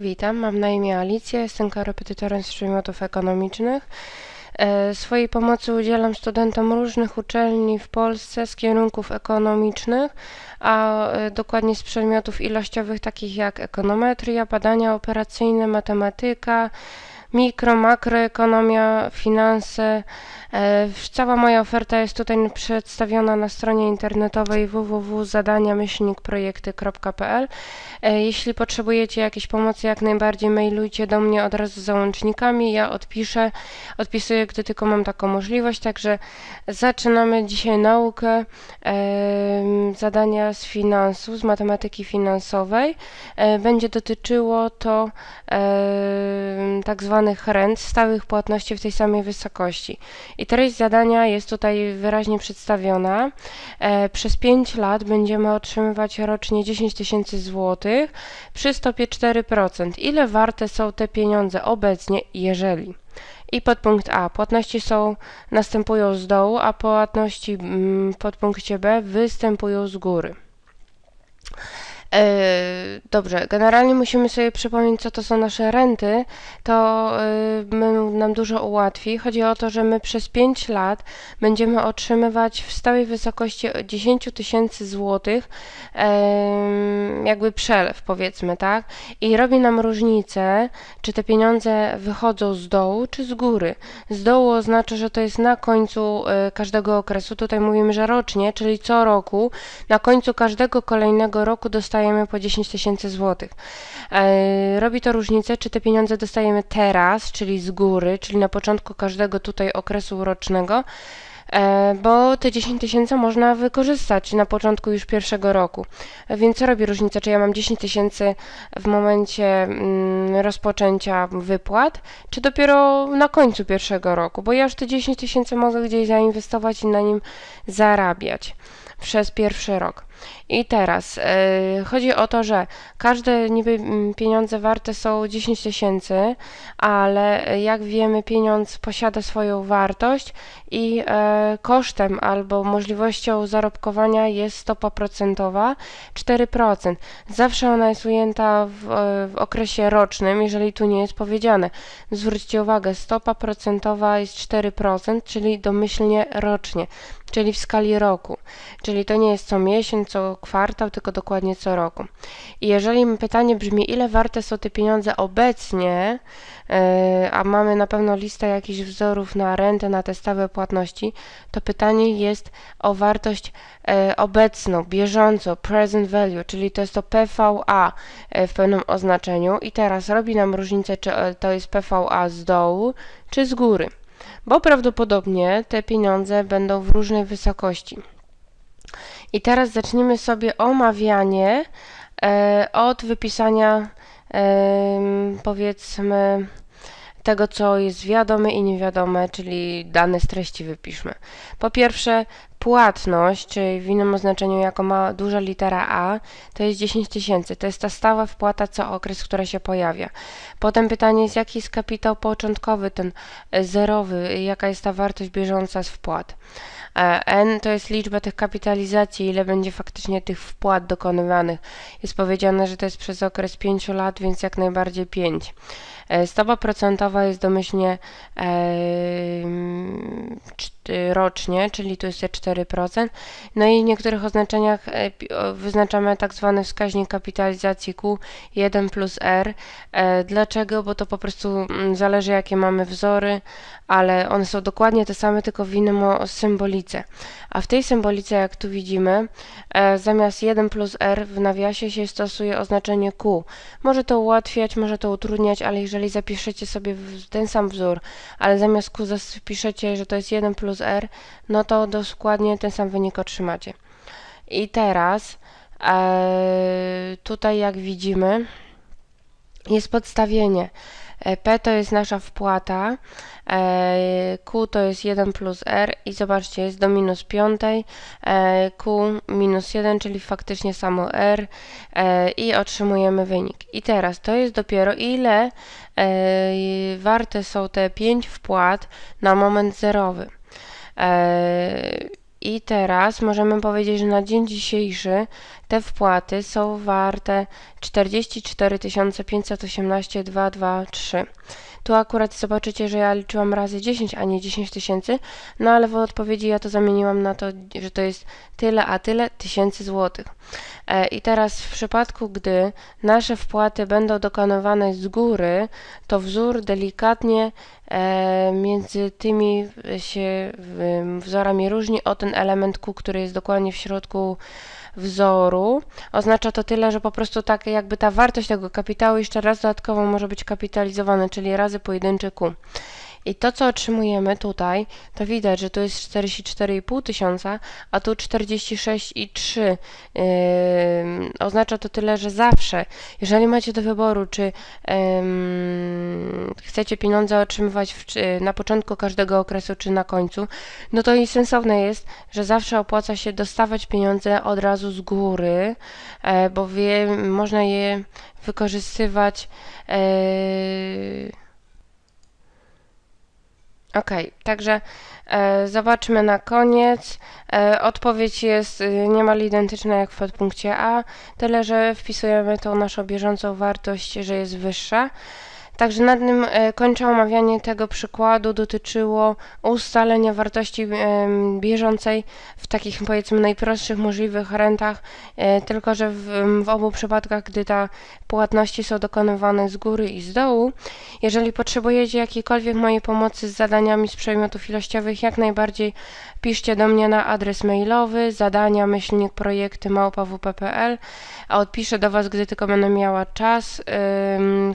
Witam, mam na imię Alicja, jestem korepetytorem z przedmiotów ekonomicznych. E, Swojej pomocy udzielam studentom różnych uczelni w Polsce z kierunków ekonomicznych, a e, dokładnie z przedmiotów ilościowych takich jak ekonometria, badania operacyjne, matematyka, mikro, makroekonomia, finanse. E, Cała moja oferta jest tutaj przedstawiona na stronie internetowej www.zadania-projekty.pl. E, Jeśli potrzebujecie jakiejś pomocy, jak najbardziej mailujcie do mnie od razu z załącznikami. Ja odpiszę, odpisuję, gdy tylko mam taką możliwość. Także zaczynamy dzisiaj naukę e, zadania z finansu, z matematyki finansowej. Będzie dotyczyło to tak zwanych rent, stałych płatności w tej samej wysokości. I treść zadania jest tutaj wyraźnie przedstawiona. E, Przez 5 lat będziemy otrzymywać rocznie 10 tysięcy złotych przy stopie 4%. Ile warte są te pieniądze obecnie, jeżeli? I podpunkt A. Płatności są, następują z dołu, a płatności mm, w podpunkcie B występują z góry. E, Dobrze, generalnie musimy sobie przypomnieć, co to są nasze renty. To my- nam dużo ułatwi. Chodzi o to, że my przez 5 lat będziemy otrzymywać w stałej wysokości 10 tysięcy złotych, jakby przelew, powiedzmy, tak? I robi nam różnicę, czy te pieniądze wychodzą z dołu, czy z góry. Z dołu oznacza, że to jest na końcu y, każdego okresu. Tutaj mówimy, że rocznie, czyli co roku, na końcu każdego kolejnego roku dostajemy po 10 tysięcy złotych. E, Robi to różnicę, czy te pieniądze dostajemy teraz, czyli z góry, czyli na początku każdego tutaj okresu rocznego, e, bo te 10 tysięcy można wykorzystać na początku już pierwszego roku. E, Więc co robi różnicę, czy ja mam 10 tysięcy w momencie mm, rozpoczęcia wypłat, czy dopiero na końcu pierwszego roku, bo ja już te 10 tysięcy mogę gdzieś zainwestować i na nim zarabiać przez pierwszy rok. I teraz e, chodzi o to, że każde niby mm, pieniądze warte są 10 tysięcy, ale e, jak wiemy, pieniądz posiada swoją wartość i e, kosztem albo możliwością zarobkowania jest stopa procentowa 4%. Zawsze ona jest ujęta w, w okresie rocznym, jeżeli tu nie jest powiedziane. Zwróćcie uwagę, stopa procentowa jest 4%, czyli domyślnie rocznie, czyli w skali roku. Czyli to nie jest co miesiąc, co kwartał, tylko dokładnie co roku. I jeżeli pytanie brzmi, ile warte są te pieniądze obecnie, e, a mamy na pewno listę jakichś wzorów na rentę, na te stałe płatności, to pytanie jest o wartość e, obecną, bieżącą, present value, czyli to jest to PVA e, w pewnym oznaczeniu. I teraz robi nam różnicę, czy to jest PVA z dołu, czy z góry. Bo prawdopodobnie te pieniądze będą w różnej wysokości. I teraz zaczniemy sobie omawianie e, od wypisania powiedzmy tego, co jest wiadome i niewiadome, czyli dane z treści wypiszmy. Po pierwsze, płatność, czyli w innym oznaczeniu jako ma duża litera A, to jest 10 tysięcy. To jest ta stała wpłata co okres, która się pojawia. Potem pytanie jest, jaki jest kapitał początkowy, ten e, zerowy, jaka jest ta wartość bieżąca z wpłat. E, N to jest liczba tych kapitalizacji, ile będzie faktycznie tych wpłat dokonywanych. Jest powiedziane, że to jest przez okres 5 lat, więc jak najbardziej 5. E, Stopa procentowa jest domyślnie e, czt- rocznie, czyli tu jest te 4%. No i w niektórych oznaczeniach e, wyznaczamy tak zwany wskaźnik kapitalizacji Q 1 plus R. E, Dlaczego? Bo to po prostu mm, zależy jakie mamy wzory, ale one są dokładnie te same, tylko w innym symbolice. A w tej symbolice, jak tu widzimy, e, zamiast 1 plus R w nawiasie się stosuje oznaczenie Q. Może to ułatwiać, może to utrudniać, ale jeżeli zapiszecie sobie ten sam wzór, ale zamiast Q zapiszecie, że to jest 1 plus R, no to dokładnie ten sam wynik otrzymacie. I teraz e, tutaj jak widzimy jest podstawienie. E, P to jest nasza wpłata, e, Q to jest 1 plus R i zobaczcie, jest do minus piątej, e, Q minus 1, czyli faktycznie samo R i otrzymujemy wynik. I teraz to jest dopiero ile warte są te 5 wpłat na moment zerowy. E, I teraz możemy powiedzieć, że na dzień dzisiejszy te wpłaty są warte 44 518 223. Tu akurat zobaczycie, że ja liczyłam razy 10, a nie 10 tysięcy, no ale w odpowiedzi ja to zamieniłam na to, że to jest tyle, a tyle tysięcy złotych. E, I teraz w przypadku, gdy nasze wpłaty będą dokonywane z góry, to wzór delikatnie między tymi się wzorami różni o ten element Q, który jest dokładnie w środku wzoru. Oznacza to tyle, że po prostu tak jakby ta wartość tego kapitału jeszcze raz dodatkowo może być kapitalizowana, czyli razy pojedynczy Q. I to, co otrzymujemy tutaj, to widać, że tu jest 44,5 tysiąca, a tu 46,3. Yy, oznacza to tyle, że zawsze, jeżeli macie do wyboru, czy yy, chcecie pieniądze otrzymywać w, na początku każdego okresu, czy na końcu, no to i sensowne jest, że zawsze opłaca się dostawać pieniądze od razu z góry, yy, bo wie, można je wykorzystywać. Yy, Ok, także e, zobaczmy na koniec. E, odpowiedź jest e, niemal identyczna jak w podpunkcie A, tyle że wpisujemy tą naszą bieżącą wartość, że jest wyższa. Także na tym e, kończę omawianie tego przykładu. Dotyczyło ustalenia wartości bieżącej w takich powiedzmy najprostszych możliwych rentach, e, tylko że w, w obu przypadkach, gdy te płatności są dokonywane z góry i z dołu. Jeżeli potrzebujecie jakiejkolwiek mojej pomocy z zadaniami z przedmiotów ilościowych, jak najbardziej piszcie do mnie na adres mailowy zadania myślnik projekty małpa.wp.pl, a odpiszę do Was, gdy tylko będę miała czas.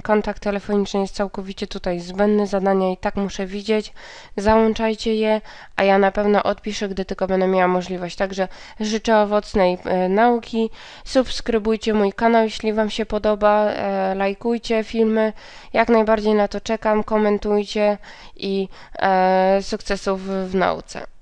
Kontakt telefoniczny jest całkowicie tutaj zbędny, zadania i tak muszę widzieć. Załączajcie je, a ja na pewno odpiszę, gdy tylko będę miała możliwość. Także życzę owocnej e, nauki. Subskrybujcie mój kanał, jeśli Wam się podoba. E, lajkujcie filmy. Jak najbardziej na to czekam. Komentujcie i e, sukcesów w nauce.